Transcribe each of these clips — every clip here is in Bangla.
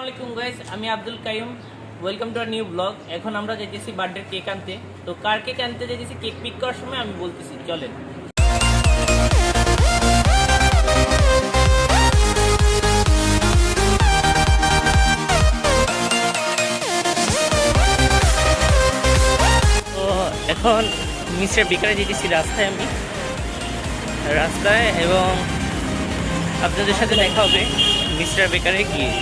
আসসালামাইকুম গাইস আমি Abdul Kaim welcome to our new blog এখন আমরা যেতেছি বার্থডে কেক আনতে। তো কার কেক আনতে যেতেছি কেক পিক করার সময় আমি বলতেছি, চলেন। তো এখন মিস্টার বিকারে যেতেছি রাস্তায় আমি। রাস্তায় এবং আপনাদের সাথে দেখা হবে মিস্টার বেকারে গিয়ে।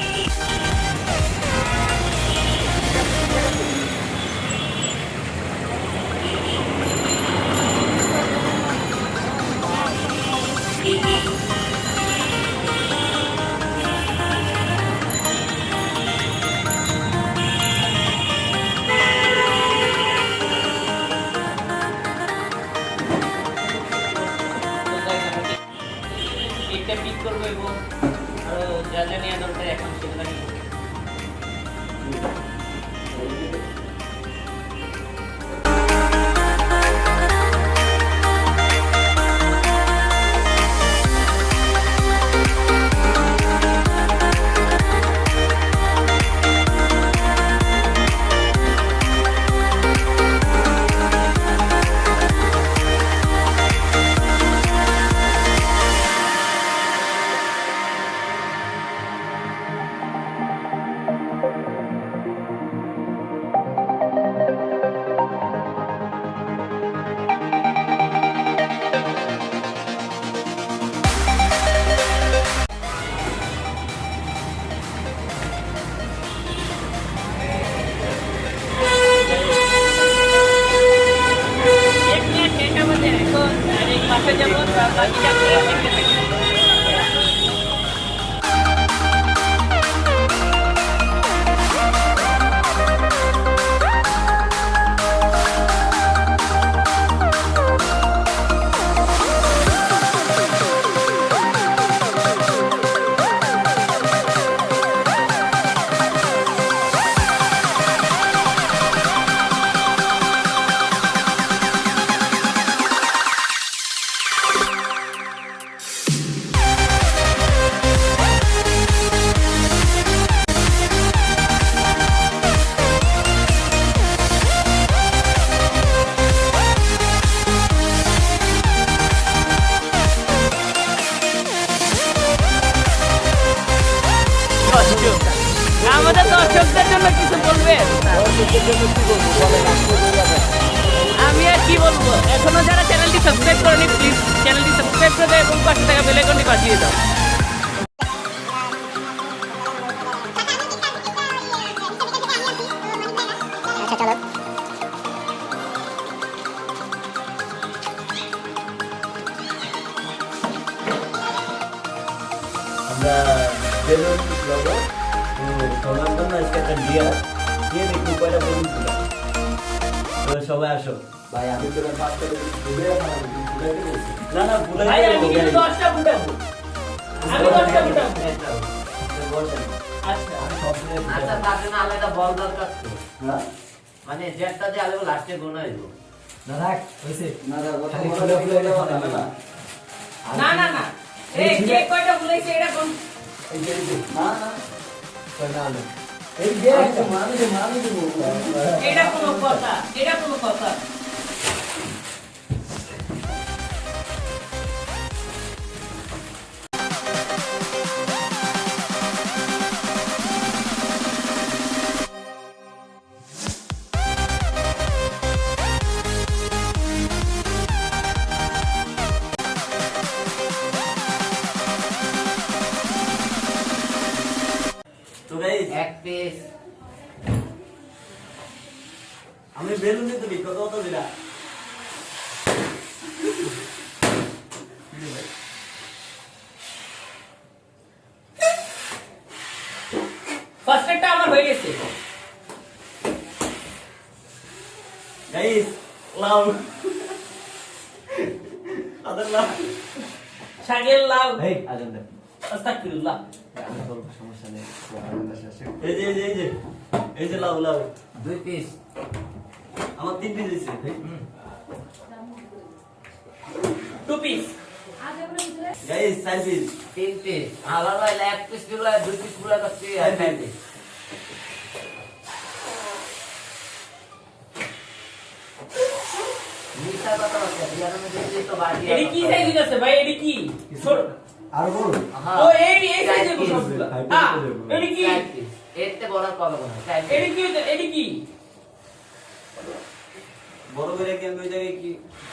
পিক করব এবং আরও যা দরকার এখন সেগুলো যাব তার আমি আর কি বলব? এখনও যারা চ্যানেলটি সাবস্ক্রাইব করেনি প্লিজ চ্যানেলটি সাবস্ক্রাইব করে দাও এবং পাশে থাকা বেল আইকনটি বাজিয়ে দাও। আমরা বেলুন যাব সবার জন্য আজকে একটা ডিয়ার দিয়ে দেখি কয়টা বেলুন ছিল তো সবাই আসো ভাই আমি ঘুরে গেছি না না ভাই আমি কিন্তু দশটা ফুটাবো আমি দশটা ফুটাবো আচ্ছা আচ্ছা তার জন্য আলাদা বল দরকার তো হ্যাঁ মানে জেটটা দিয়ে আলাদা লাস্টে গোনাইব না রাখ হইছে না রাখ কথা বলে বলে দেওয়া যাবে না না না না এই কে কয়টা বলেছে এটা কোন এই যে যে না না না না এই যে একটা মানে যে মানে যে এটা কোনো কথা এটা কোনো কথা। লাউ আদার লাউ শাকের লাউ এই আজান দে আস্তাগফিরুল্লাহ। আমি বলব সমস্যা নেই। শেষে এই যে এই যে এই যে এই যে লাউ লাউ দুই পিস আমার তিন পিস দিছে। টু পিস গাইস সার্ভিস তিন পিস আলাদা এক পিসগুলো দুই পিসগুলো করছি আর চার পিস মিঠা কথা হচ্ছে বিয়ার মধ্যে দিয়ে তো বাড়ি এডি কি সাইজ আছে ভাই? এডি কি? ছোট। আর বল হ্যাঁ ও এই এই সাইজের সবগুলো হ্যাঁ এডি কি? এতে বড় আর কবে কোনো চার পিস এডি কি এডি কি? বড় করে কি ওই জায়গায় কি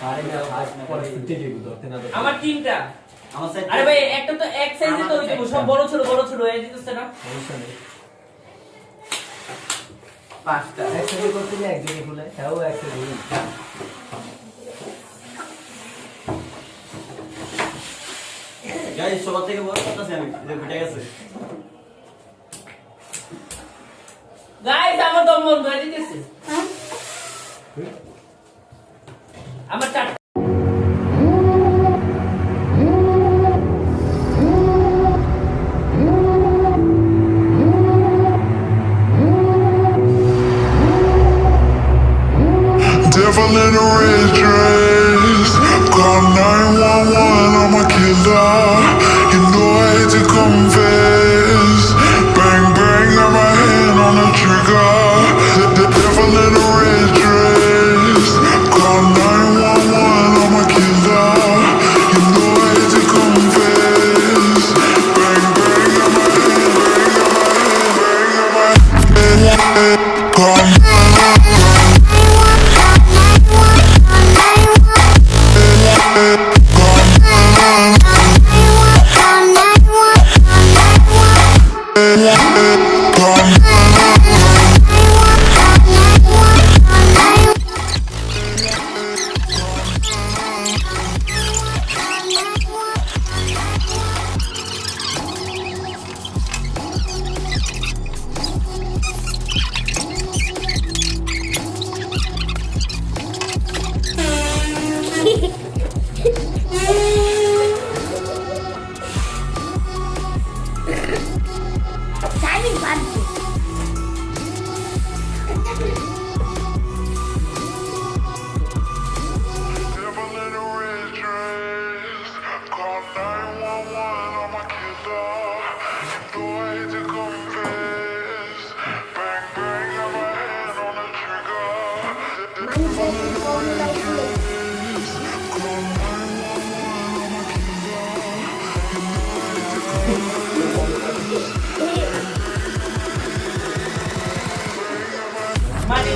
আরে না ভাই পরে ছুটি দিব ধরতে না আমার তিনটা। আমার সাইড আরে ভাই একটা তো এক সাইজে তো হইতে সব বড় ছোট বড় ছোট হয়ে যেতেছে না। পাঁচটা। একসাথে করতে গেলে একদিনে খুলে তাও একসাথে দিই। গাইস সবার থেকে বড় কথা আমি যে ফুটে গেছে। গাইস আমার দম বন্ধ হয়ে যেতেছে। আমার চার Devil in a red dress. Call 911, I'm a killer. You know I hate to confess. Bang, bang, got my hand on the trigger.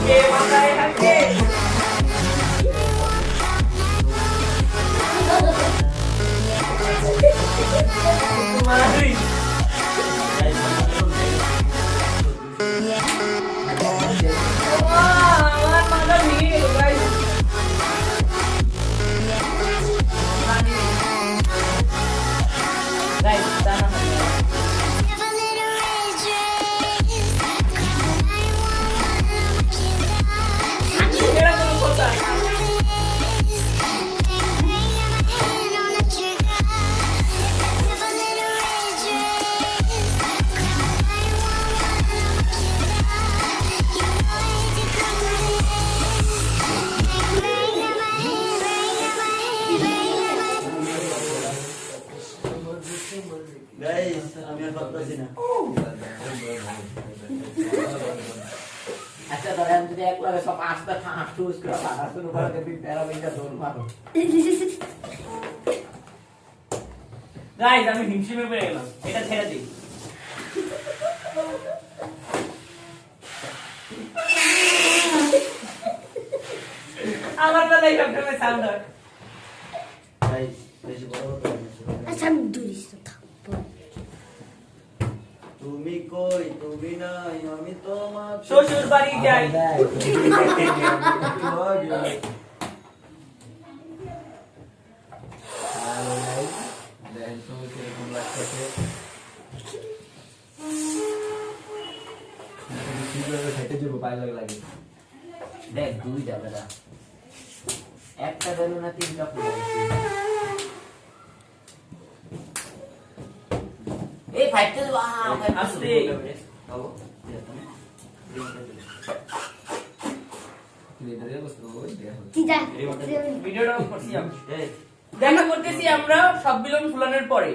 মানে যে মাথায় গাইস আমি আর পারতেছি না। আচ্ছা ধরেন যদি এক লাগে সব আস্তে ঠাস ঠুস করে পাকা করে দেবি তেরো মিনিটে দৌড় মারো। গাইস আমি হিমশিমে পড়ে গেলাম। এটা ছেড়ে দিই। আমার বেলায় সবসময় সাউন্ড হয় গাইস বেশি বড় কথা বলছি না। আচ্ছা আমি দূরিস তো তুমি কই? তুমি নাই আমি তোমার শ্বশুর বাড়ি যাই। দেখ দুই যাবে না একটা গেল না তিনটা পুরো। এই ফাইটটা আস্তে খাব লেটারের বস্তু ওই দেখো তিতা ভিডিওটা করছি আমি। এই। দেখা করতেছি আমরা সব বেলুন ফুলানোর পরে।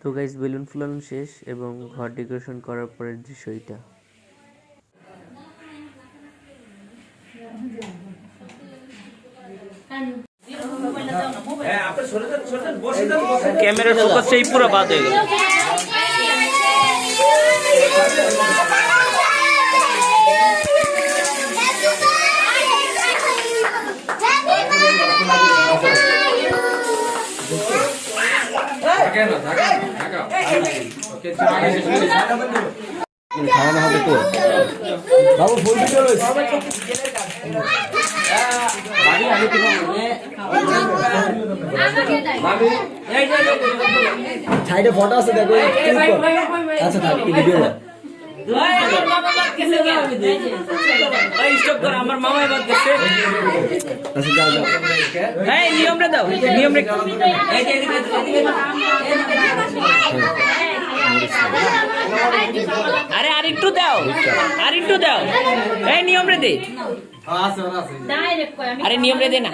তো গাইজ বেলুন ফুলানো শেষ এবং ঘর ডেকোরেশন করার পরের দৃশ্য এটা ক্যামেরার ফোকাস সেই পুরো বাদ হয়ে গেল। 가나 하고 또 나무 보여주면. সাইডে ফটো আছে দেখো আচ্ছা থাক ভিডিও আমার আচ্ছা যাও যাও। হ্যাঁ নিয়মটা দাও। আরে আর একটু দাও। আর একটু দাও। এই নিয়ম রে দে। আরে নিয়ম রে দে না।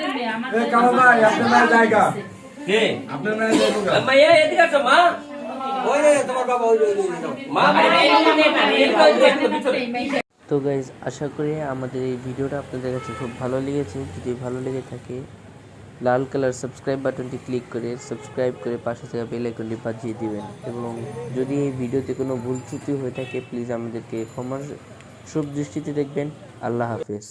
তো গাইজ আশা করি আমাদের এই ভিডিওটা আপনাদের কাছে খুব ভালো লেগেছে। যদি ভালো লেগে থাকে লাল কালার সাবস্ক্রাইব বাটনটি ক্লিক করে সাবস্ক্রাইব করে পাশে থাকা বেল আইকনটি বাজিয়ে দিবেন। এবং যদি এই ভিডিওতে কোনো ভুল ত্রুটি হয়ে থাকে প্লিজ আমাদেরকে ক্ষমার শুভ দৃষ্টিতে দেখবেন। আল্লাহ হাফেজ।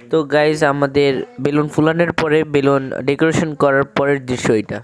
তো গাইজ আমাদের বেলুন ফুলানোর পরে বেলুন ডেকোরেশন করার পরের দৃশ্য এটা।